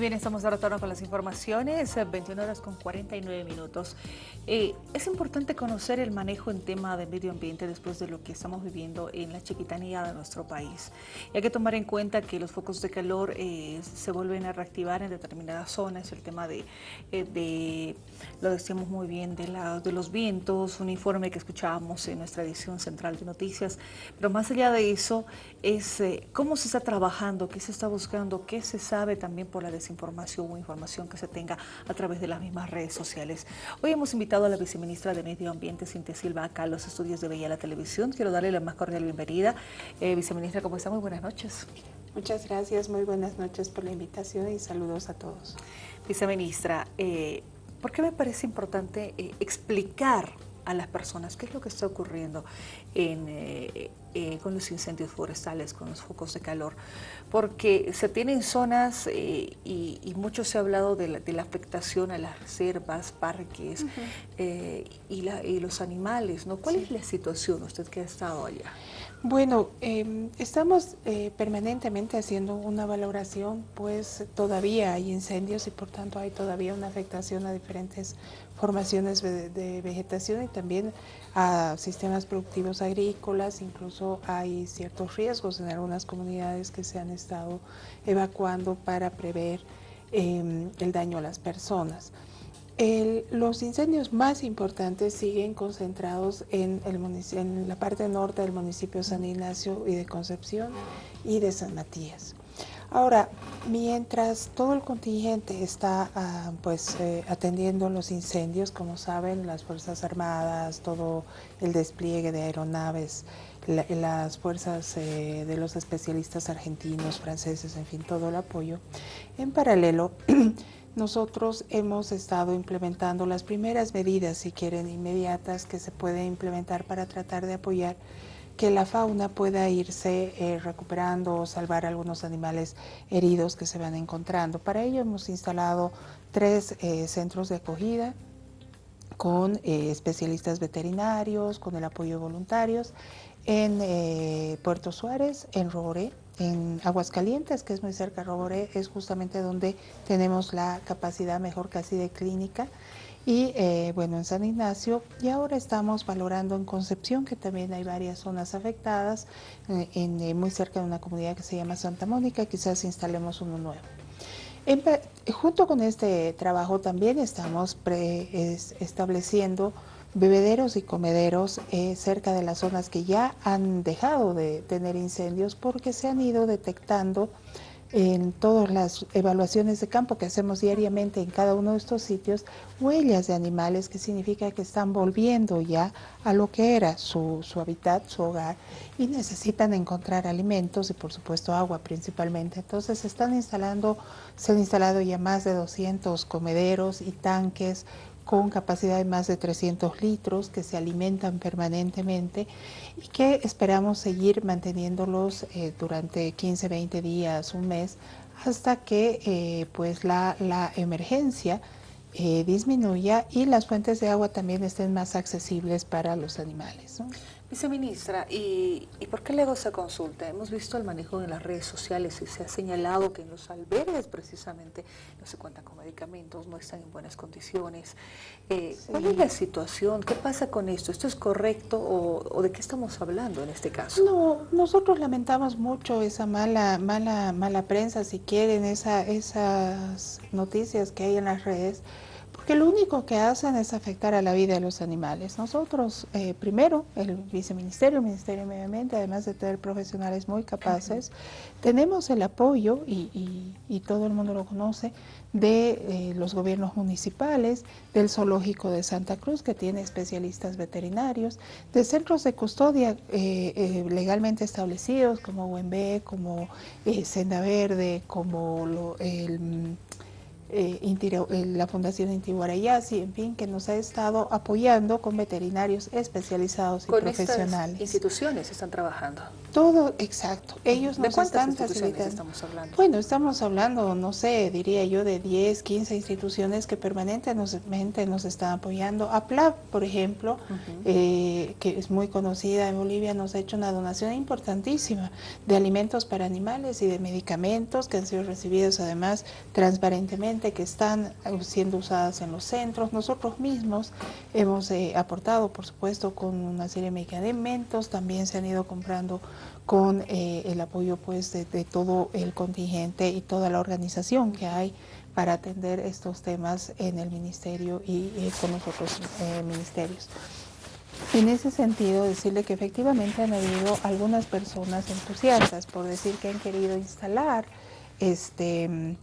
bien, estamos de retorno con las informaciones, 21 horas con 49 minutos. Eh, es importante conocer el manejo en tema de medio ambiente después de lo que estamos viviendo en la chiquitanía de nuestro país. Y hay que tomar en cuenta que los focos de calor eh, se vuelven a reactivar en determinadas zonas, el tema de, eh, de lo decíamos muy bien, de, la, de los vientos, un informe que escuchábamos en nuestra edición central de noticias, pero más allá de eso es cómo se está trabajando, qué se está buscando, qué se sabe también por la desinformación o información que se tenga a través de las mismas redes sociales. Hoy hemos invitado a la viceministra de Medio Ambiente, Cintia Silva, acá a los estudios de Bella la Televisión. Quiero darle la más cordial bienvenida. Eh, viceministra, ¿cómo está? Muy buenas noches. Muchas gracias, muy buenas noches por la invitación y saludos a todos. Viceministra, eh, ¿por qué me parece importante eh, explicar a las personas qué es lo que está ocurriendo en, eh, eh, con los incendios forestales, con los focos de calor, porque se tienen zonas eh, y, mucho se ha hablado de la, afectación a las reservas, parques y, los animales, ¿no? ¿Cuál es la situación usted que ha estado allá? Bueno, em, estamos permanentemente haciendo una valoración, pues todavía hay incendios y por tanto hay todavía una afectación a diferentes formaciones de, vegetación y también a sistemas productivos agrícolas, incluso hay ciertos riesgos en algunas comunidades que se han estado evacuando para prever em, el daño a las personas. Los incendios más importantes siguen concentrados en, el en la parte norte del municipio San Ignacio y de Concepción y de San Matías. Ahora, mientras todo el contingente está ah, pues, eh, atendiendo los incendios, como saben, las Fuerzas Armadas, todo el despliegue de aeronaves, las fuerzas eh, de los especialistas argentinos, franceses, en fin, todo el apoyo, en paralelo, nosotros hemos estado implementando las primeras medidas, si quieren, inmediatas que se pueden implementar para tratar de apoyar que la fauna pueda irse eh, recuperando o salvar algunos animales heridos que se van encontrando. Para ello hemos instalado tres eh, centros de acogida con eh, especialistas veterinarios, con el apoyo de voluntarios, en Puerto Suárez, en Roboré, en Aguascalientes, que es muy cerca de Roboré, es justamente donde tenemos la capacidad mejor casi de clínica, y eh, bueno, en San Ignacio y ahora estamos valorando en Concepción, que también hay varias zonas afectadas, eh, en, eh, muy cerca de una comunidad que se llama Santa Mónica, quizás instalemos uno nuevo. junto con este trabajo también estamos estableciendo bebederos y comederos cerca de las zonas que ya han dejado de tener incendios porque se han ido detectando en todas las evaluaciones de campo que hacemos diariamente en cada uno de estos sitios, huellas de animales, que significa que están volviendo ya a lo que era su, su hábitat, su hogar, y necesitan encontrar alimentos y por supuesto agua principalmente. Entonces se están instalando, se han instalado ya más de 200 comederos y tanques con capacidad de más de 300 litros que se alimentan permanentemente y que esperamos seguir manteniéndolos eh, durante 15, 20 días, un mes, hasta que eh, pues la, la emergencia eh, disminuya y las fuentes de agua también estén más accesibles para los animales. Viceministra, ¿y, ¿y por qué le hago esa consulta? Hemos visto el manejo en las redes sociales y se ha señalado que en los albergues precisamente no se cuentan con medicamentos, no están en buenas condiciones. Eh, ¿Cuál es la situación? ¿Qué pasa con esto? ¿Esto es correcto o, de qué estamos hablando en este caso? No, nosotros lamentamos mucho esa mala, mala, mala prensa, si quieren, esa, esas noticias que hay en las redes, porque lo único que hacen es afectar a la vida de los animales. Nosotros, eh, primero, el viceministerio, el Ministerio de Medio Ambiente, además de tener profesionales muy capaces, tenemos el apoyo, y, todo el mundo lo conoce, de eh, los gobiernos municipales, del zoológico de Santa Cruz, que tiene especialistas veterinarios, de centros de custodia eh, legalmente establecidos, como UNB, como Senda Verde, como el eh, eh, la Fundación Inti en fin, que nos ha estado apoyando con veterinarios especializados y profesionales. instituciones están trabajando? Todo, exacto. Ellos nos están facilitando. estamos hablando? Bueno, estamos hablando, no sé, diría yo, de 10, 15 instituciones que permanentemente nos están apoyando. APLAB, por ejemplo, eh, que es muy conocida en Bolivia, nos ha hecho una donación importantísima de alimentos para animales y de medicamentos que han sido recibidos además transparentemente que están siendo usadas en los centros. Nosotros mismos hemos eh, aportado, por supuesto, con una serie de medicamentos, también se han ido comprando con eh, el apoyo pues de, todo el contingente y toda la organización que hay para atender estos temas en el ministerio y, con los otros eh, ministerios. En ese sentido, decirle que efectivamente han habido algunas personas entusiastas por decir que han querido instalar este,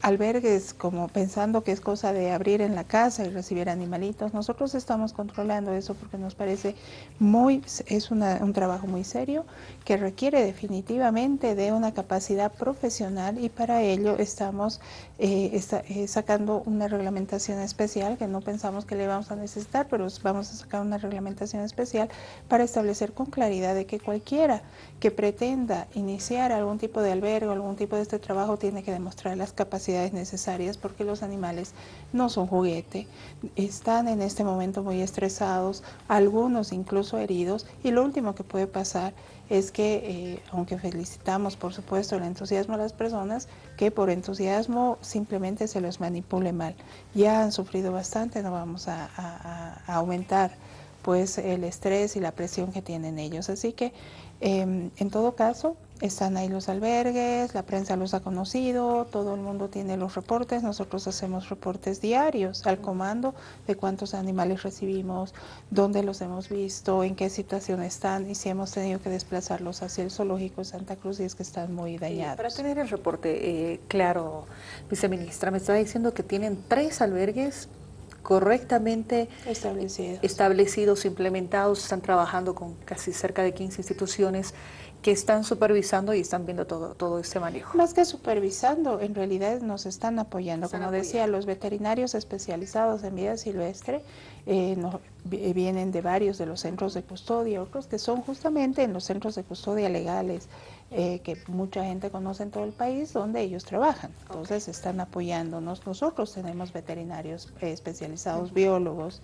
albergues como pensando que es cosa de abrir en la casa y recibir animalitos. Nosotros estamos controlando eso porque nos parece muy, es un trabajo muy serio que requiere definitivamente de una capacidad profesional y para ello estamos eh, eh, sacando una reglamentación especial que no pensamos que le vamos a necesitar, pero vamos a sacar una reglamentación especial para establecer con claridad de que cualquiera que pretenda iniciar algún tipo de albergue algún tipo de este trabajo tiene que demostrar las capacidades capacidades necesarias porque los animales no son juguete, están en este momento muy estresados, algunos incluso heridos y lo último que puede pasar es que, eh, aunque felicitamos por supuesto el entusiasmo de las personas, que por entusiasmo simplemente se los manipule mal. Ya han sufrido bastante, no vamos a, a aumentar pues el estrés y la presión que tienen ellos. Así que em, en todo caso están ahí los albergues, la prensa los ha conocido, todo el mundo tiene los reportes, nosotros hacemos reportes diarios al comando de cuántos animales recibimos, dónde los hemos visto, en qué situación están y si hemos tenido que desplazarlos hacia el zoológico de Santa Cruz y es que están muy dañados. para tener el reporte eh, claro, viceministra, me está diciendo que tienen tres albergues correctamente establecidos. establecidos, implementados, están trabajando con casi cerca de 15 instituciones que están supervisando y están viendo todo, todo este manejo. Más que supervisando, en realidad nos están apoyando. Como decía, los veterinarios especializados en vida silvestre eh, eh, vienen de varios de los centros de custodia, otros que son justamente en los centros de custodia legales, eh, que mucha gente conoce en todo el país, donde ellos trabajan. Entonces están apoyándonos. Nosotros tenemos veterinarios especializados, biólogos,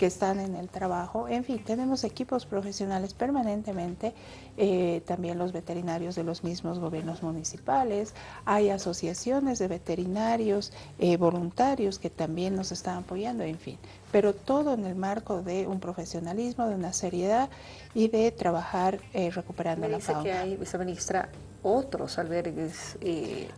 que están en el trabajo. En fin, tenemos equipos profesionales permanentemente, eh, también los veterinarios de los mismos gobiernos municipales, hay asociaciones de veterinarios eh, voluntarios que también nos están apoyando, en fin, pero todo en el marco de un profesionalismo, de una seriedad y de trabajar eh, recuperando la fauna. que hay, viceministra, otros albergues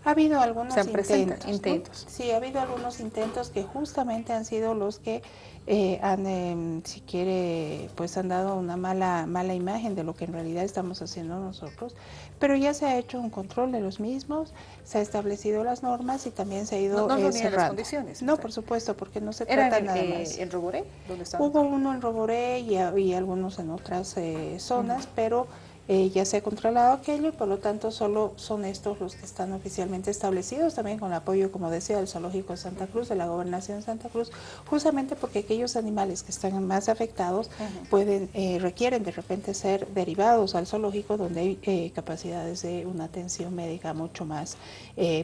ha habido algunos intentos, intentos. Sí, ha habido algunos intentos que justamente han sido los que eh, han, em, si quiere, pues han dado una mala, mala imagen de lo que en realidad estamos haciendo nosotros, pero ya se ha hecho un control de los mismos, se ha establecido las normas y también se ha ido no, no eh, las condiciones. No, por supuesto, porque no se trata nada eh, más. en Roboré? ¿Dónde Hubo uno en Roboré y, y algunos en otras zonas, pero eh, ya se ha controlado aquello y por lo tanto solo son estos los que están oficialmente establecidos, también con el apoyo, como decía, del Zoológico de Santa Cruz, de la Gobernación de Santa Cruz, justamente porque aquellos animales que están más afectados pueden eh, requieren de repente ser derivados al zoológico donde hay eh, capacidades de una atención médica mucho más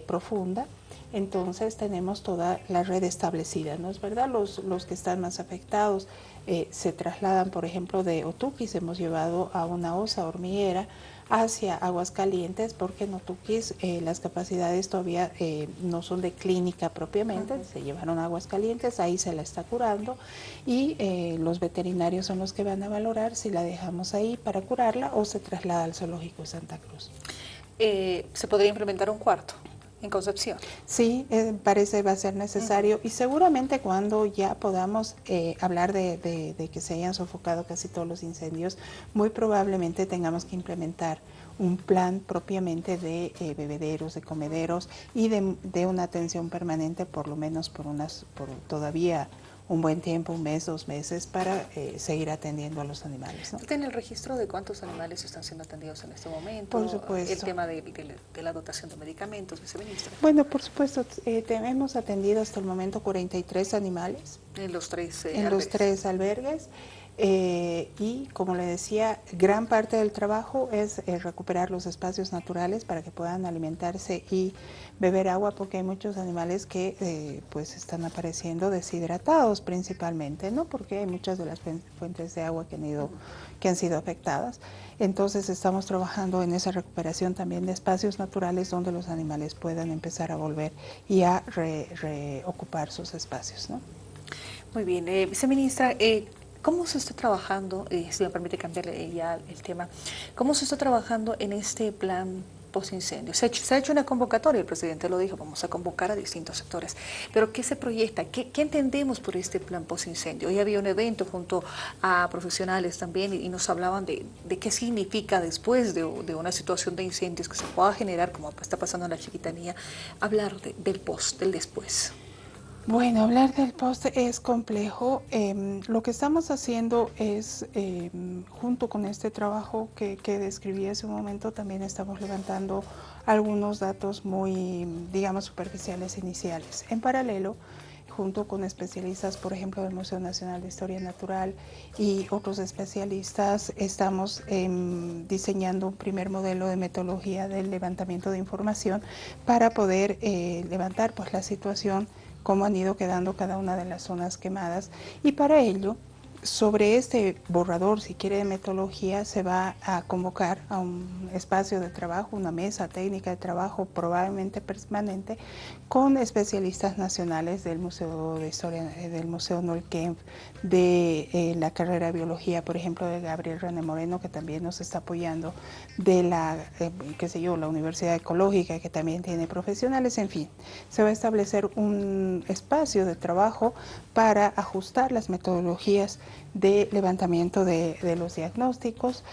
profunda entonces tenemos toda la red establecida, ¿no es verdad? Los, los que están más afectados eh, se trasladan, por ejemplo, de Otuquis, hemos llevado a una osa hormiguera hacia Aguascalientes, porque en Otuquis eh, las capacidades todavía eh, no son de clínica propiamente, se llevaron a Aguascalientes, ahí se la está curando y los veterinarios son los que van a valorar si la dejamos ahí para curarla o se traslada al zoológico de Santa Cruz. ¿Se podría implementar un cuarto? En Concepción. Sí, eh, parece va a ser necesario y seguramente cuando ya podamos eh, hablar de, que se hayan sofocado casi todos los incendios, muy probablemente tengamos que implementar un plan propiamente de eh, bebederos, de comederos y de, una atención permanente por lo menos por unas por todavía un buen tiempo, un mes, dos meses, para eh, seguir atendiendo a los animales. ¿no? ¿Tiene el registro de cuántos animales están siendo atendidos en este momento? Por supuesto. El tema de, la dotación de medicamentos, viceministra. Bueno, por supuesto, eh, hemos atendido hasta el momento 43 animales. En los tres eh, En los tres albergues. Eh, y como le decía, gran parte del trabajo es eh, recuperar los espacios naturales para que puedan alimentarse y beber agua porque hay muchos animales que eh, pues están apareciendo deshidratados principalmente, ¿no? Porque hay muchas de las fuentes de agua que han, ido, que han sido afectadas. Entonces estamos trabajando en esa recuperación también de espacios naturales donde los animales puedan empezar a volver y a reocupar sus espacios, ¿no? Muy bien, viceministra, ¿Cómo se está trabajando, eh, si me permite cambiar ya el tema, cómo se está trabajando en este plan post-incendio? Se, ha hecho una convocatoria, el presidente lo dijo, vamos a convocar a distintos sectores, pero ¿qué se proyecta? ¿Qué, entendemos por este plan post-incendio? Hoy había un evento junto a profesionales también y, nos hablaban de, qué significa después de, una situación de incendios que se pueda generar, como está pasando en la chiquitanía, hablar del post, del después. Bueno, hablar del post es complejo. Em, lo que estamos haciendo es, em, junto con este trabajo que, describí hace un momento, también estamos levantando algunos datos muy, digamos, superficiales iniciales. En paralelo, junto con especialistas, por ejemplo, del Museo Nacional de Historia Natural y otros especialistas, estamos em, diseñando un primer modelo de metodología del levantamiento de información para poder eh, levantar pues, la situación cómo han ido quedando cada una de las zonas quemadas y para ello sobre este borrador, si quiere, de metodología, se va a convocar a un espacio de trabajo, una mesa técnica de trabajo probablemente permanente, con especialistas nacionales del Museo de Historia, eh, del Museo Nolkemp, de eh, la carrera de Biología, por ejemplo, de Gabriel René Moreno, que también nos está apoyando, de la, eh, qué sé yo, la Universidad Ecológica, que también tiene profesionales, en fin, se va a establecer un espacio de trabajo para ajustar las metodologías de levantamiento de, los diagnósticos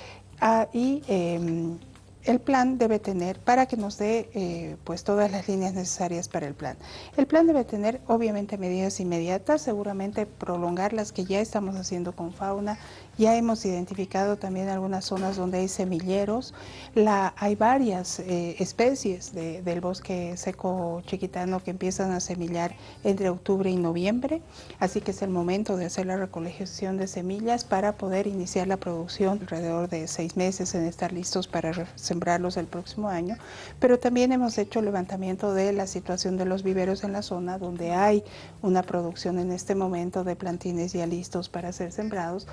ah, y em, el plan debe tener, para que nos dé eh, pues todas las líneas necesarias para el plan. El plan debe tener obviamente medidas inmediatas, seguramente prolongar las que ya estamos haciendo con fauna ya hemos identificado también algunas zonas donde hay semilleros. La, hay varias eh, especies del bosque seco chiquitano que empiezan a semillar entre octubre y noviembre, así que es el momento de hacer la recolección de semillas para poder iniciar la producción alrededor de seis meses en estar listos para sembrarlos el próximo año. Pero también hemos hecho levantamiento de la situación de los viveros en la zona donde hay una producción en este momento de plantines ya listos para ser sembrados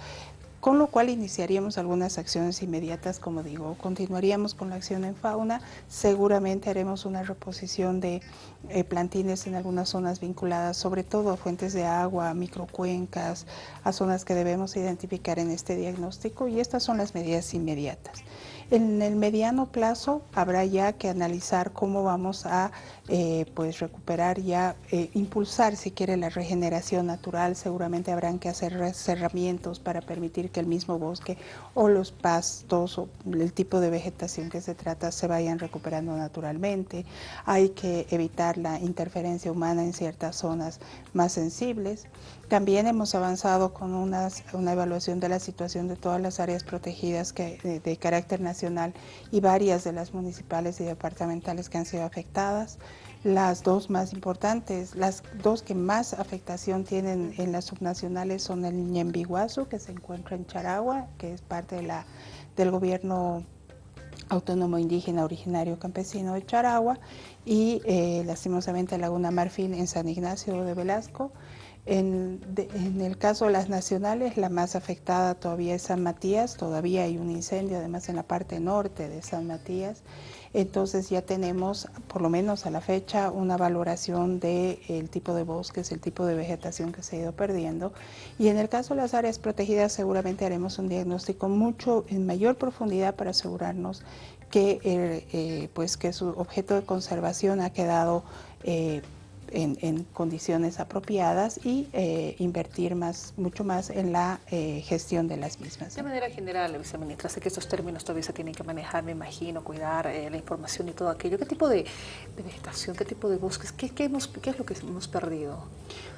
con lo cual iniciaríamos algunas acciones inmediatas, como digo, continuaríamos con la acción en fauna, seguramente haremos una reposición de eh, plantines en algunas zonas vinculadas sobre todo a fuentes de agua, microcuencas, a zonas que debemos identificar en este diagnóstico y estas son las medidas inmediatas. En el mediano plazo habrá ya que analizar cómo vamos a eh, pues recuperar ya, eh, impulsar si quiere la regeneración natural, seguramente habrán que hacer cerramientos para permitir que el mismo bosque o los pastos o el tipo de vegetación que se trata se vayan recuperando naturalmente. Hay que evitar la interferencia humana en ciertas zonas más sensibles. También hemos avanzado con una evaluación de la situación de todas las áreas protegidas de, carácter nacional y varias de las municipales y departamentales que han sido afectadas. Las dos más importantes, las dos que más afectación tienen en las subnacionales son el Ñembiguazu, que se encuentra en Charagua, que es parte de la, del gobierno autónomo indígena originario campesino de Charagua, y eh, lastimosamente Laguna Marfil en San Ignacio de Velasco, en, el caso de las nacionales, la más afectada todavía es San Matías, todavía hay un incendio además en la parte norte de San Matías, entonces ya tenemos, por lo menos a la fecha, una valoración del tipo de bosques, el tipo de vegetación que se ha ido perdiendo. Y en el caso de las áreas protegidas seguramente haremos un diagnóstico mucho en mayor profundidad para asegurarnos que, eh, pues que su objeto de conservación ha quedado eh, en, condiciones apropiadas y eh, invertir más, mucho más en la eh, gestión de las mismas. De manera general, viceministra, sé que estos términos todavía se tienen que manejar, me imagino, cuidar eh, la información y todo aquello. ¿Qué tipo de, vegetación, qué tipo de bosques, qué, qué, hemos, qué es lo que hemos perdido?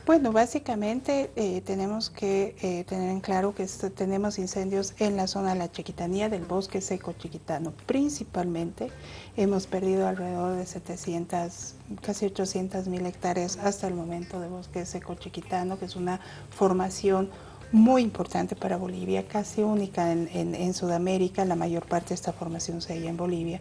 Bueno, básicamente tenemos que tener en claro que tenemos incendios en la zona de la chiquitanía del bosque seco chiquitano. Principalmente hemos perdido alrededor de 700, casi 800 mil hectáreas hasta el momento de bosque seco chiquitano, que es una formación muy importante para Bolivia, casi única en, Sudamérica, la mayor parte de esta formación se halla en Bolivia.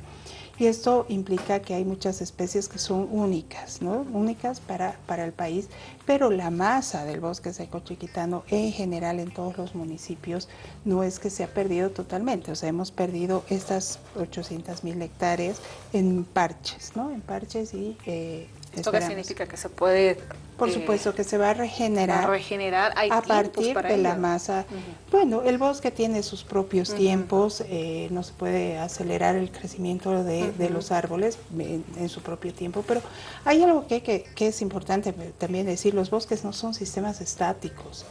Y esto implica que hay muchas especies que son únicas, ¿no? únicas para, para el país, pero la masa del bosque seco chiquitano en general en todos los municipios no es que se ha perdido totalmente, o sea, hemos perdido estas 800 mil hectáreas en parches, ¿no? en parches y eh, ¿Esto qué significa? Que se puede... Por eh, supuesto, que se va a regenerar, a, regenerar. Hay a partir de la masa. Bueno, el bosque tiene sus propios tiempos, eh, no se puede acelerar el crecimiento de, los árboles en, su propio tiempo, pero hay algo que, que es importante también decir, los bosques no son sistemas estáticos.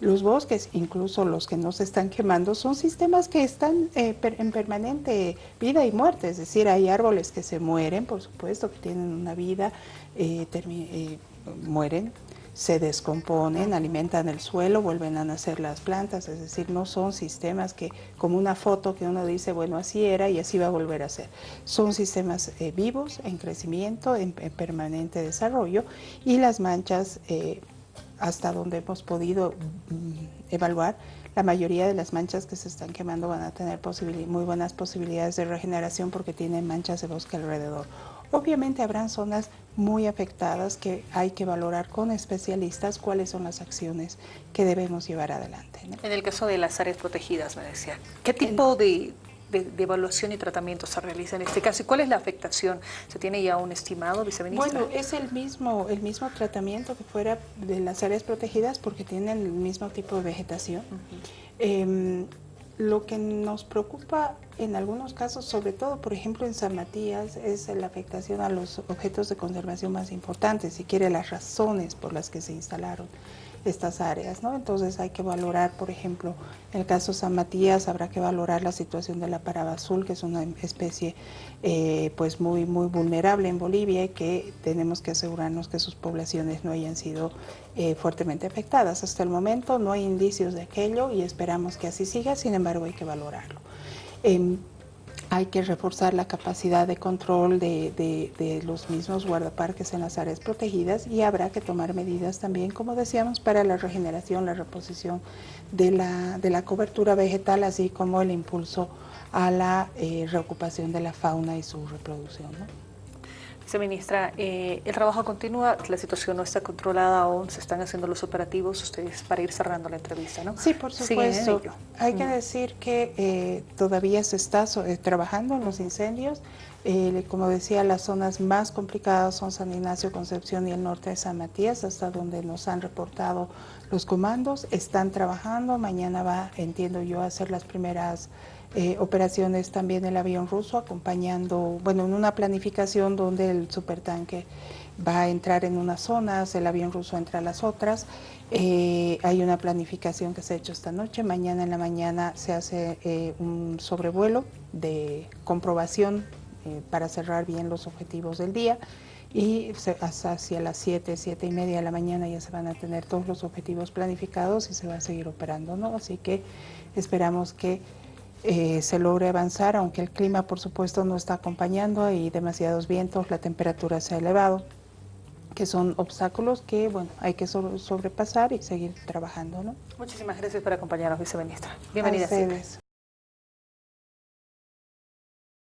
Los bosques, incluso los que no se están quemando, son sistemas que están eh, en permanente vida y muerte, es decir, hay árboles que se mueren, por supuesto, que tienen una vida, eh, eh, mueren, se descomponen, alimentan el suelo, vuelven a nacer las plantas, es decir, no son sistemas que, como una foto que uno dice, bueno, así era y así va a volver a ser. Son sistemas vivos, en crecimiento, en, permanente desarrollo, y las manchas hasta donde hemos podido mm, evaluar, la mayoría de las manchas que se están quemando van a tener muy buenas posibilidades de regeneración porque tienen manchas de bosque alrededor. Obviamente habrán zonas muy afectadas que hay que valorar con especialistas cuáles son las acciones que debemos llevar adelante. En el caso de las áreas protegidas, me decía, ¿qué tipo de, de, evaluación y tratamiento se realiza en este caso? ¿Y cuál es la afectación? ¿Se tiene ya un estimado, viceministra? Bueno, es el mismo, el mismo tratamiento que fuera de las áreas protegidas porque tienen el mismo tipo de vegetación. Em, lo que nos preocupa en algunos casos, sobre todo, por ejemplo, en San Matías, es la afectación a los objetos de conservación más importantes, si quiere las razones por las que se instalaron estas áreas, ¿no? Entonces hay que valorar, por ejemplo, el caso San Matías habrá que valorar la situación de la paraba azul, que es una especie eh, pues muy, muy vulnerable en Bolivia y que tenemos que asegurarnos que sus poblaciones no hayan sido eh, fuertemente afectadas. Hasta el momento no hay indicios de aquello y esperamos que así siga, sin embargo hay que valorarlo. Em, hay que reforzar la capacidad de control de, los mismos guardaparques en las áreas protegidas y habrá que tomar medidas también, como decíamos, para la regeneración, la reposición de la, de la cobertura vegetal, así como el impulso a la eh, reocupación de la fauna y su reproducción. Viceministra, eh, el trabajo continúa, la situación no está controlada aún, se están haciendo los operativos, ustedes para ir cerrando la entrevista, ¿no? Sí, por supuesto. Hay que decir que eh, todavía se está eh, trabajando en los incendios. como decía, las zonas más complicadas son San Ignacio, Concepción y el norte de San Matías, hasta donde nos han reportado los comandos. Están trabajando, mañana va, entiendo yo, a hacer las primeras eh, operaciones también el avión ruso acompañando, bueno, en una planificación donde el supertanque va a entrar en unas zonas, el avión ruso entra a las otras. Eh, hay una planificación que se ha hecho esta noche, mañana en la mañana se hace eh, un sobrevuelo de comprobación para cerrar bien los objetivos del día y hacia las 7, 7 y media de la mañana ya se van a tener todos los objetivos planificados y se va a seguir operando, ¿no? Así que esperamos que eh, se logre avanzar, aunque el clima por supuesto no está acompañando, hay demasiados vientos, la temperatura se ha elevado, que son obstáculos que bueno hay que sobrepasar y seguir trabajando. ¿no? Muchísimas gracias por acompañarnos, viceministra. Bienvenida.